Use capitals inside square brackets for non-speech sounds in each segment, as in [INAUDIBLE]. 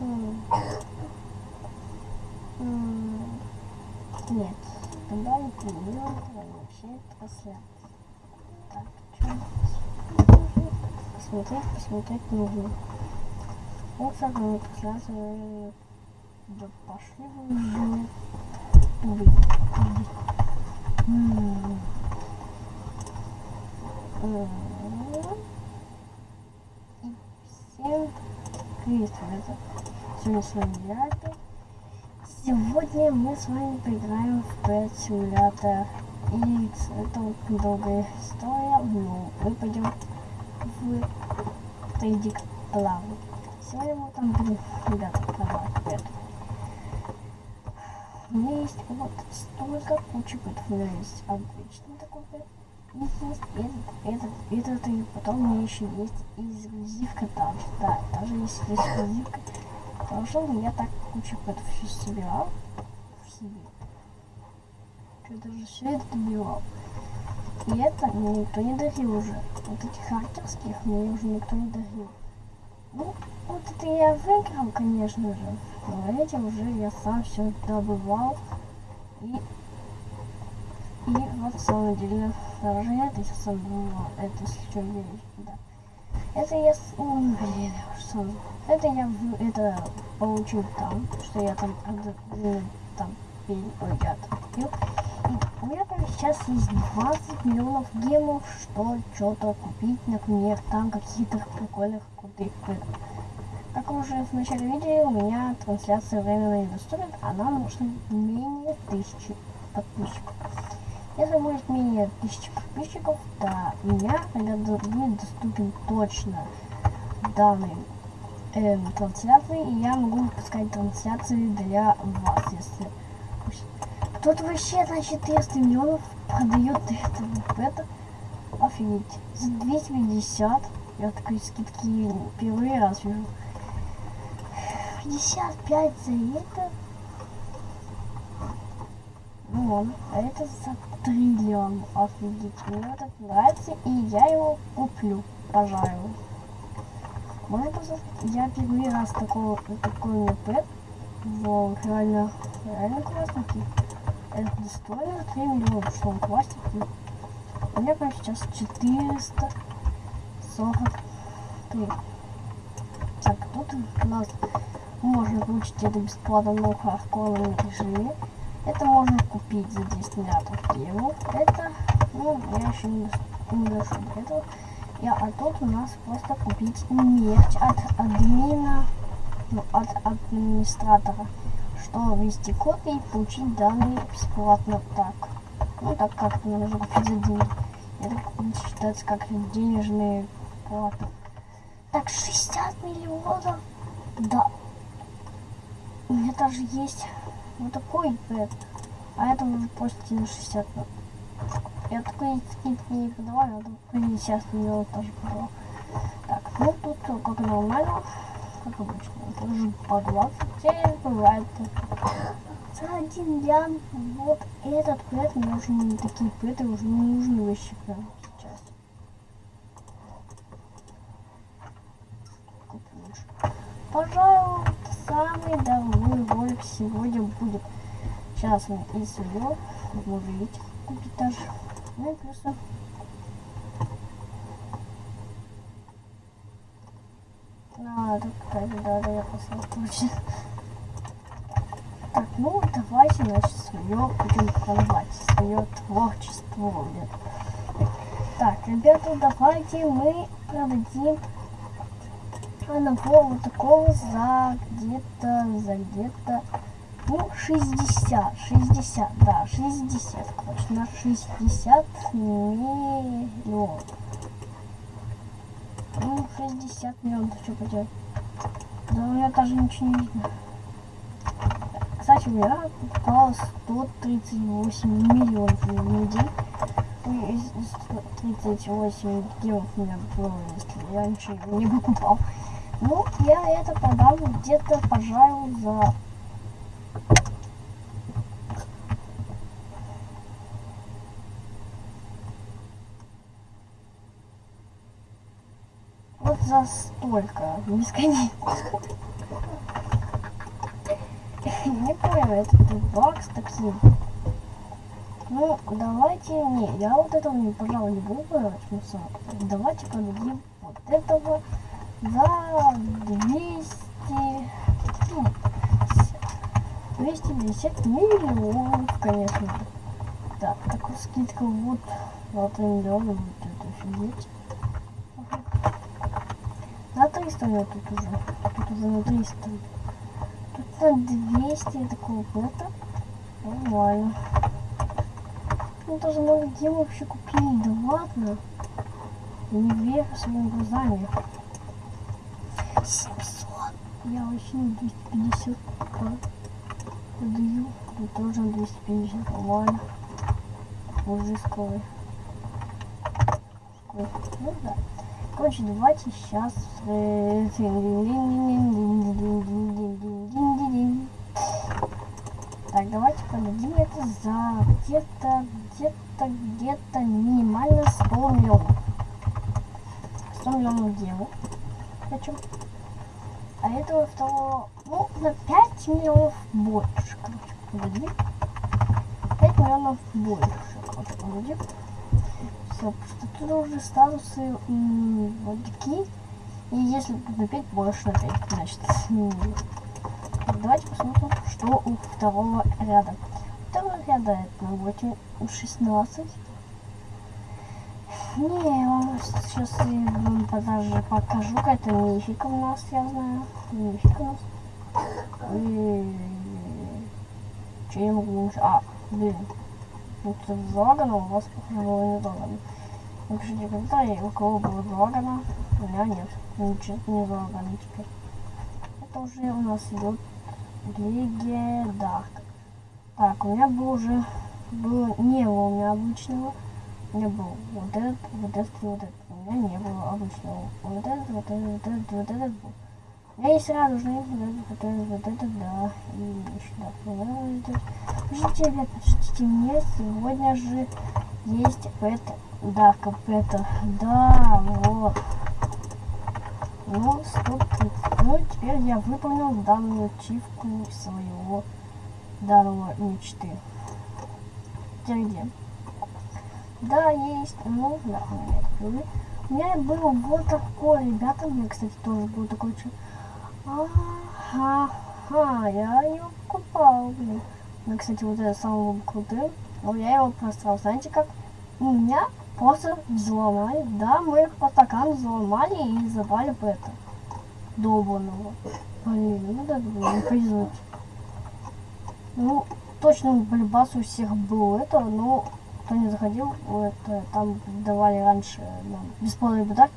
Нет, тогда не примерно вообще трансляции. Так, посмотреть, посмотреть нужно. Вот так мы трансляцию. Да пошли вы уже. И Всем привет. Сегодня с вами опять. Сегодня мы с вами поиграем в Pet Simulator. И это долгая история, но мы пойдем в трейдик плаву. Сегодня мы там будем, ребята, продавать Pet. У меня есть вот столько кучи пэтов. У меня есть обычный такой пэт. И есть этот, этот, этот, и потом у меня еще есть эксклюзивка там. Да, даже есть эксклюзивка. Хорошо, но я так кучу пэтов сейчас собирал в себе. Что даже все это добивал. И это мне никто не дарил уже. Вот этих хакерских мне уже никто не дарил. Ну, вот это я выиграл, конечно же. Но эти уже я сам все добывал. И, и вот на самом деле, даже это я сам добывал. Это, если что, верить, да. Это я, с- м, блин, сам. Это я это получил там, что я там, э, там, ой, там купил. И у меня там сейчас есть 20 миллионов гемов, что что-то купить, например, там каких-то прикольных крутых. Как вы уже в начале видели, у меня трансляция временно недоступна, она нужна менее тысячи подписчиков. Если будет менее тысячи подписчиков, у меня тогда будет доступен точно данный эм, трансляции, и я могу выпускать трансляции для вас, если кто-то вообще на 400 миллионов продает это, это, офигеть, за 250, я такой скидки первый раз вижу, 55 за это, ну ладно, а это за триллион, офигеть, мне этот нравится, и я его куплю, пожалуй. Можно просто, я первый раз такого, такой мне Вау, реально, реально классненький. Это достойно 3 миллиона, что он классненький. У меня прям сейчас 443. Так, тут у нас можно получить это бесплатно на хардкорном режиме. Это можно купить за 10 миллиардов евро. Это, ну, я еще не, не этого. Я, а тут у нас просто купить нефть от админа, ну, от администратора, что ввести код и получить данные бесплатно так. Ну, так как-то нужно купить за деньги. Это считается как денежные платы. Так, 60 миллионов? Да. У меня даже есть вот такой пэт. А это уже почти на 60. Я такой скидки не подавал, я такой 50 миллионов тоже подавал. Так, ну тут как нормально, как обычно. Тоже по 20 дней бывает. За один лян вот этот пэт, мне уже не такие пэты уже не нужны вообще прям сейчас. Куплю лучше. Пожалуй, самый дорогой ролик сегодня будет. Мы и свое, вы видите, купить даже. Ну и плюсы. А, так, кстати, да, я точно. Так, ну давайте, значит, свое будем продавать, свое творчество. блин. Так, ребята, давайте мы продадим одного вот такого за где-то, за где-то, ну, 60, 60, да, 60, точно, 60 миллионов. Ну, 60 миллионов, что поделать. Да у меня даже ничего не видно. Кстати, у меня попало 138 миллионов в день. Ой, из- из 38 гемов у меня было, если я ничего не покупал. Ну, я это продам где-то, пожалуй, за... Вот за столько, бесконечно. Не понял, это ты бакс такси. Ну, давайте, не, я вот этого, не, пожалуй, не буду брать, ну, сам. Давайте продадим вот этого за 200, ну, 250 миллионов, конечно. Так, такая скидка вот на 3 миллиона будет это офигеть. На 300 у меня тут уже. Тут уже на 300. Тут на 200 такого это. Нормально. Ну даже мы где вообще купили? Да ладно. Не верю своими глазами. 700. Я вообще на 250 продаю. Тут тоже на 250. Нормально. Мужской. Ну да. Короче, давайте сейчас... Так, давайте продадим это за где-то, где-то, где-то минимально 100 миллионов. 100 миллионов делу. Хочу. А этого второго, ну, на 5 миллионов больше, короче, продадим. 5 миллионов больше, короче, продадим. Тут уже статусы вот такие. И если на 5 больше на 5, значит, Давайте посмотрим, что у второго ряда. Второго ряда это на 8, 16. Не, я вам сейчас я даже покажу, какая-то мифика у нас, я знаю. Мифика у нас. И... Че я могу А, блин. Ну, тут залагано, у вас, похоже, было не залагано. Напишите комментарии, у кого было залагано. У меня нет. Ничего не залагано теперь. Это уже у нас идет легенда. Так, у меня был уже, было, не было у меня обычного. Меня был вот этот, вот этот вот этот. У меня не было обычного. Вот этот, вот этот, вот этот, вот этот был. У меня есть радужный, вот этот, вот этот, да. И еще, да, вот этот. Подождите, ребят, подождите, мне сегодня же есть это, да, как это, да, вот. Ну, 130. Ну, теперь я выполнил данную ачивку своего данного мечты. Теперь где? Да, есть. Ну, да, у меня это. У меня был вот такой, ребята, у меня, кстати, тоже был такой чип. Ага, я ее покупал, блин. Ну, кстати, вот это самый крутым. Но я его просрал. Знаете как? У меня просто взломали. Да, мы их по стакану взломали и забрали по это. Долбанного. Блин, ну да, блин, повезуть. Ну, точно в у всех был это, но кто не заходил, это там давали раньше нам бесплатный подарок.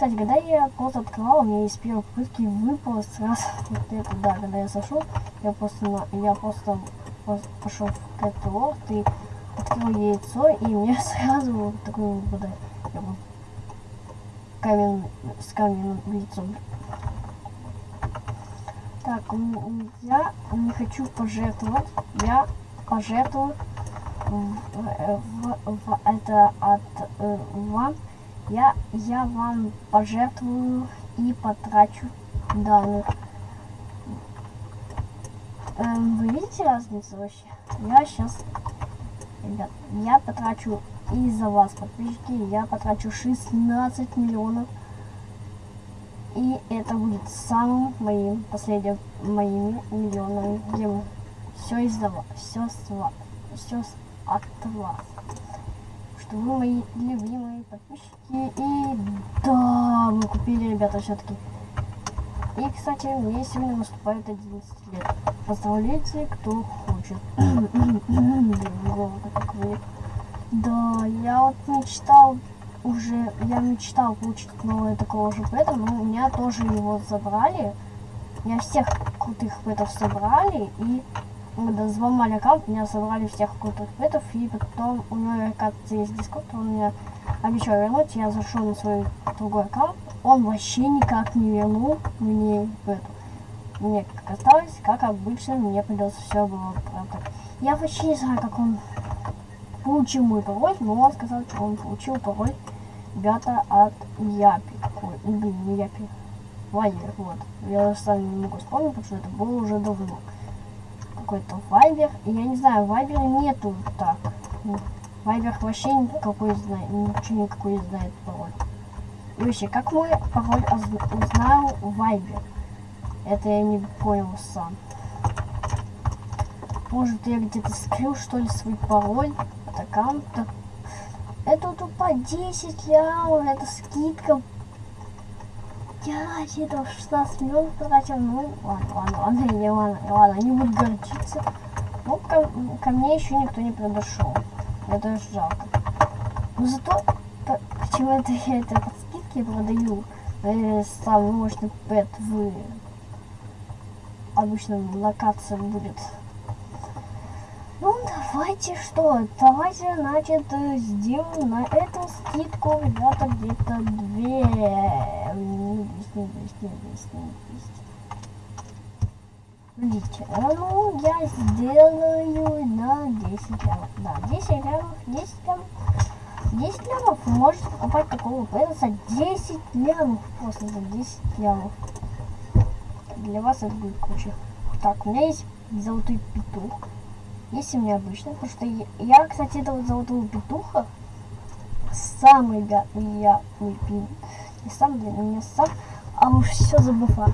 Кстати, когда я просто открывал, у меня из первой попытки выпало сразу вот это, да, когда я сошел, я просто, на, я просто пошел в Кэтлорд и открыл яйцо, и мне [LAUGHS] сразу вот такой выпадает. Я был камень, с каменным яйцом. Так, я не хочу пожертвовать, я пожертвую в, в, в это от э, вам. Я, я вам пожертвую и потрачу данных. Эм, вы видите разницу вообще? Я сейчас ребят, я потрачу из-за вас, подписчики, я потрачу 16 миллионов. И это будет самым моим последним моими миллионами, где все из-за вас, все с все от вас. Что вы мои любимые подписчики. И да, мы купили, ребята, все-таки. И, кстати, мне сегодня наступает 11 лет. Поздравляйте, кто хочет. [CLEARS THROAT] Да, я вот мечтал уже, я мечтал получить новое такого же пэта, но у меня тоже его забрали. Я всех крутых пэтов собрали, и взломали аккаунт, меня собрали всех крутых пэтов, и потом у него, оказывается, есть дискорд, он мне обещал вернуть, я зашел на свой другой аккаунт, он вообще никак не вернул мне эту. Мне как осталось, как обычно, мне придется все было правда. Я вообще не знаю, как он получил мой пароль, но он сказал, что он получил пароль ребята от Япи. Ой, блин, не Япи. Лайер, вот. Я сам не могу вспомнить, потому что это было уже давно. Какой-то Вайбер. Я не знаю, Вайбера нету так. Вайбер вообще никакой знает, ничего никакой не знает пароль. И вообще, как мой пароль узнал Вайбер? Это я не понял сам. Может я где-то скрыл что ли свой пароль от аккаунта? Это тупо 10 лямов, это скидка. Я где-то 16 миллионов потратил. Ну, ладно, ладно, ладно, не, ладно, ладно, не буду гордиться. Ну, ко, ко мне еще никто не подошел. Это жалко. Но зато, почему это я это под скидки продаю, э, самый мощный пэт в обычном локации будет ну, давайте что? Давайте, значит, сделаем на эту скидку, ребята, где-то две... 200, 200, 200, 200. Видите, ну, я сделаю на 10 лямов. Да, 10 лямов, 10 лямов. 10 лямов вы покупать такого за 10 лямов. Просто за 10 лямов. Для вас это будет круче. Так, у меня есть золотой петух. Есть у меня обычно, потому что я, я кстати, этого золотого петуха самый я, я выпил. Не сам, блин, у меня сам, а уж все забыла.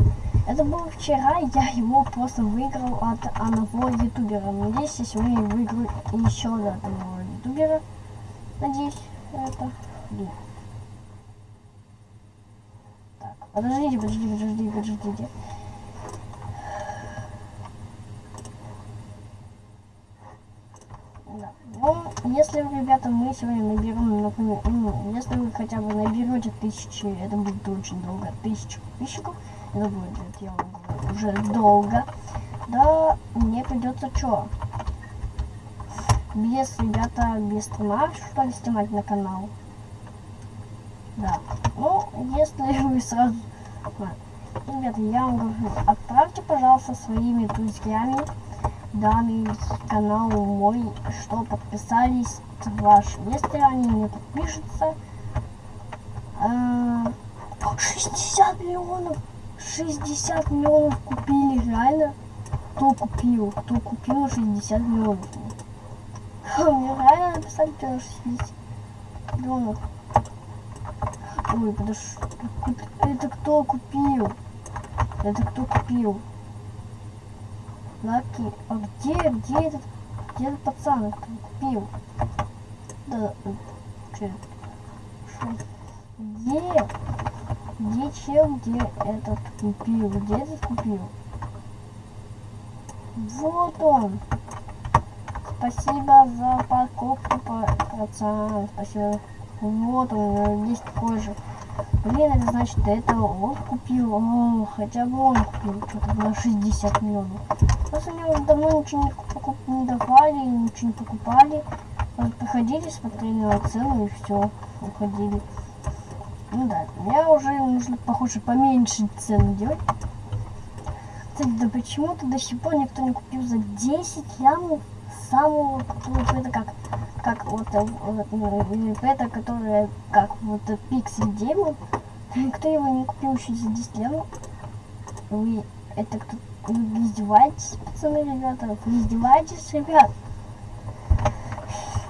Это было вчера, я его просто выиграл от одного ютубера. Надеюсь, я сегодня выиграю еще от одного ютубера. Надеюсь, это... Блин. Так, подождите, подождите, подождите, подождите. Если, ребята, мы сегодня наберем, например, ну, если вы хотя бы наберете тысячи, это будет очень долго, тысячу подписчиков, это будет, я вам говорю, уже долго, да, мне придется что? Без, ребята, без стрима, что ли, снимать на канал? Да, ну, если [LAUGHS] вы сразу... Ребята, я вам говорю, отправьте, пожалуйста, своими друзьями данный канал мой, что подписались ваши. Если они не подпишутся, э, 60 миллионов, 60 миллионов купили, реально. Кто купил? Кто купил 60 миллионов? Мне реально написали, что 60 миллионов. Ой, подожди, это кто купил? Это кто купил? Лаки. А где, где этот, где этот пацан купил? Да, че? Где? Где чел, где этот купил? Где этот купил? Вот он. Спасибо за покупку, пацан. Спасибо. Вот он, есть такой же. Блин, это значит, до этого он купил. О, хотя бы он купил что-то на 60 миллионов. Просто мне уже давно ничего не, не давали, ничего не покупали. Вот приходили, смотрели на цену и все, уходили. Ну да, мне уже нужно, похоже, поменьше цену делать. Кстати, да почему-то до сих пор никто не купил за 10 лямов самого это как как вот, э, вот ну, это которое как вот пиксель демон никто его не купил еще за 10 лямов вы это кто вы издеваетесь, пацаны, ребята? Вы издеваетесь, ребят?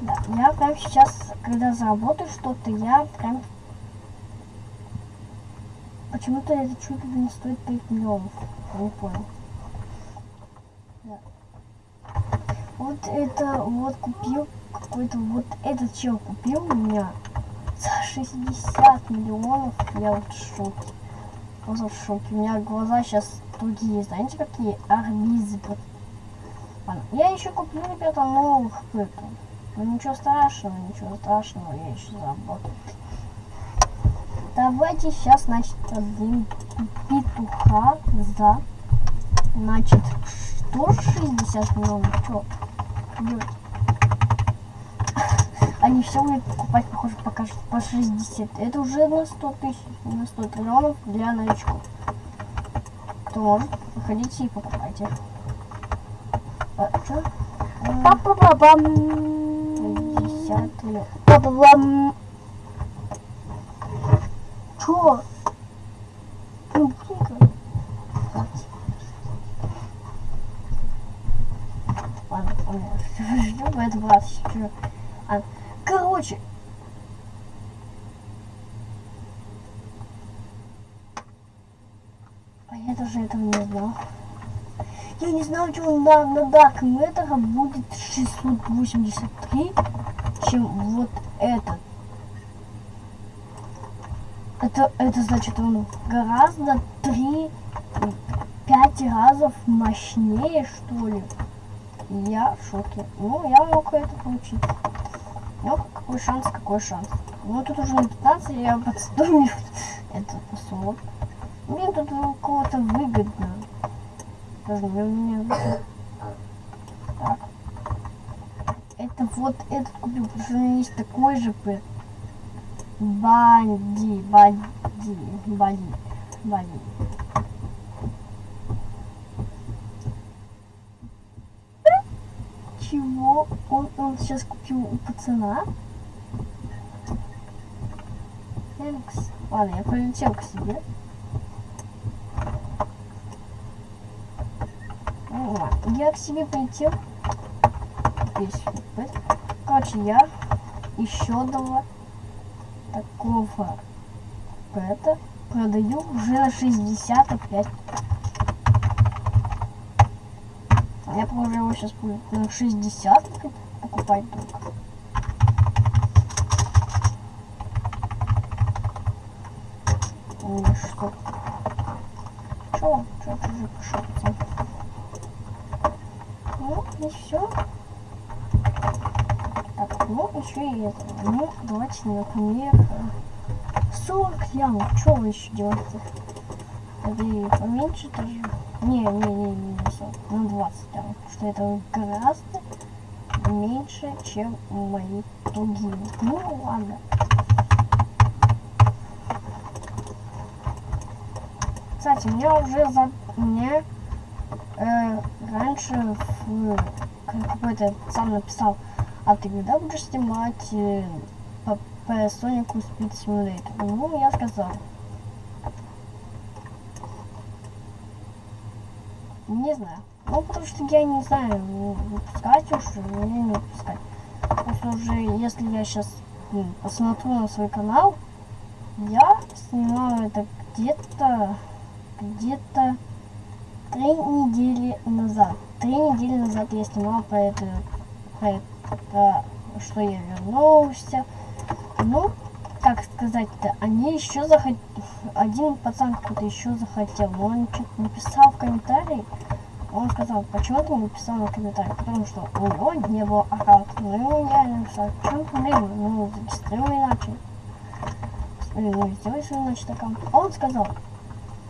Да, я прям сейчас, когда заработаю что-то, я прям... Почему-то это чудо не стоит 5 миллионов. Я не понял. Да. Вот это вот купил какой-то вот этот чел купил у меня за 60 миллионов. Я вот в шоке. Просто в шоке. У меня глаза сейчас другие, знаете, какие арбизы. Ладно, я еще куплю, ребята, новых пытов. Ну ничего страшного, ничего страшного, я еще заработаю. Давайте сейчас, значит, один петуха за, значит, что 60 миллионов, что делать? Они все будут покупать, похоже, пока по 60. Это уже на 100 тысяч, на 100 триллионов для новичков может, выходите и покупайте. А, что? Папа бабам. 50 Папа бабам. Чё? Ну, блин, Что в этот раз? Чё? А, короче. А я даже этого не знал. Я не знал, что на, на Dark Matter будет 683, чем вот этот. Это, это значит, он гораздо 3 пять разов мощнее, что ли. Я в шоке. Ну, я мог это получить. Ну, какой шанс, какой шанс. Ну, тут уже на 15 я [LAUGHS] под 100 Мне тут у кого-то выгодно. Даже у меня. Так. Это вот этот купил, потому что у меня есть такой же пэт. Банди, банди, банди, банди. Чего? Он, он сейчас купил у пацана? Ладно, я полетел к себе. Я к себе полетел. Здесь. Короче, я еще два такого это продаю уже на 65 Я уже его сейчас будет на 60 покупать только. Ой, что? Чё? Чё ты уже пошел? Ну, и все. Так, ну, еще и это. Ну, давайте, например, 40 ямок. Что вы еще делаете? Или поменьше тоже? Не, не, не, не, не 40. Ну, 20 там. Что это гораздо меньше, чем мои другие. Ну, ладно. Кстати, мне уже за... Мне э, раньше какой-то сам написал, а ты когда будешь снимать э, по, по Sonic Speed Simulator? Ну, я сказал. Не знаю. Ну, потому что я не знаю, выпускать уж или не выпускать. Просто уже, если я сейчас ну, посмотрю на свой канал, я снимаю это где-то, где-то три недели назад. Три недели назад я снимал про это, про это, что я вернулся. Ну, как сказать-то, они еще захотели, один пацан какой-то еще захотел, но он что-то написал в комментарии, он сказал, почему ты написал на комментарии, потому что у него не было аккаунта, ну я написал, в чем проблема, ну зарегистрируй иначе, ну сделай свой иначе аккаунт, он сказал,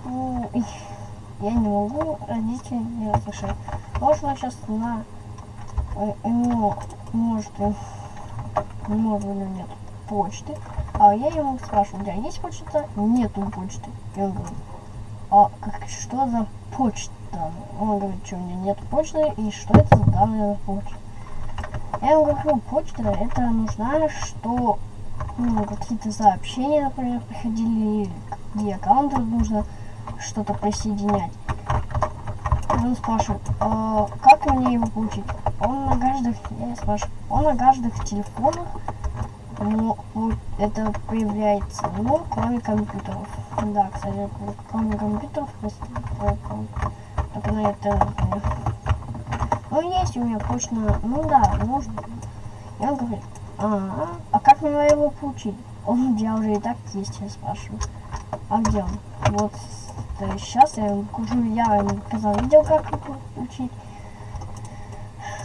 ну, я не могу, родители не разрешают. Можно сейчас на ему может может у него нет почты. А я ему спрашиваю, у тебя есть почта? Нету почты. И он говорит, а как, что за почта? Он говорит, что у меня нет почты и что это за данные на почте. Я ему говорю, почта это нужна, что ну, какие-то сообщения, например, приходили, где аккаунты нужно что-то присоединять. Он спрашивает, а как мне его получить? Он на каждых, я спрашиваю, он на каждых телефонах, но это появляется, ну, кроме компьютеров. Да, кстати, кроме компьютеров, только на это, ну, есть у меня почта, ну да, можно. И он говорит, а, а как мне его получить? Он, у уже и так есть, я спрашиваю. А где он? Вот сейчас я покажу, я показал видео, как получить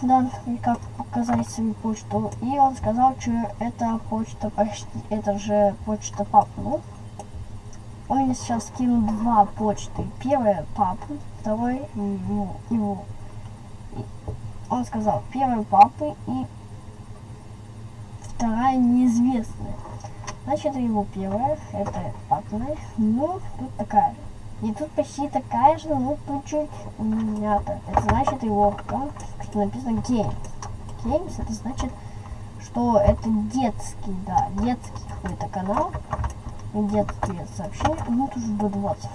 да, и как показать свою почту. И он сказал, что это почта почти, это же почта папы. Ну, он мне сейчас скинул два почты. Первая папы, второй его. его. И он сказал, первая папы и вторая неизвестная. Значит, его первая, это папная, ну, тут такая. И тут почти такая же, но тут чуть мята. Это значит его аккаунт, что написано Games. Games это значит, что это детский, да, детский какой-то канал. Детские сообщения. Ну, тут уже до 20.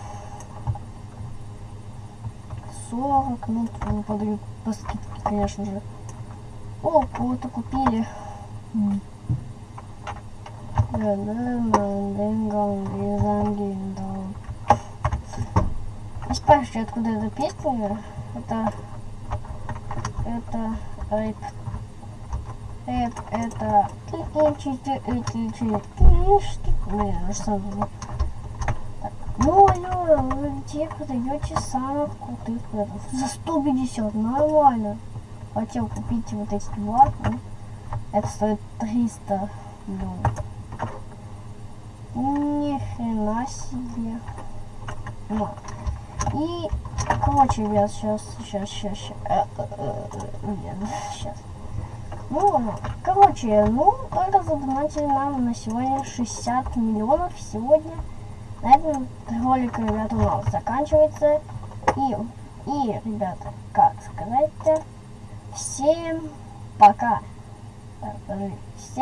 40, ну, тут подают по скидке, конечно же. О, кого-то купили. М. Не спрашивайте, откуда эта песня. Это... Это... рэп. Рэп, это... Блин, что за- Ну, алло, вы где продаете самых крутых предов? За 150, нормально. Хотел купить вот эти два, это стоит 300 миллионов. Ни хрена себе. Ну. И, короче, ребят, сейчас, сейчас, сейчас, сейчас. сейчас. Ну, ладно. короче, ну, только задонатили нам на сегодня 60 миллионов сегодня. На этом ролик, ребята, у нас заканчивается. И, и, ребята, как сказать-то, всем пока. Так, подожди. Всем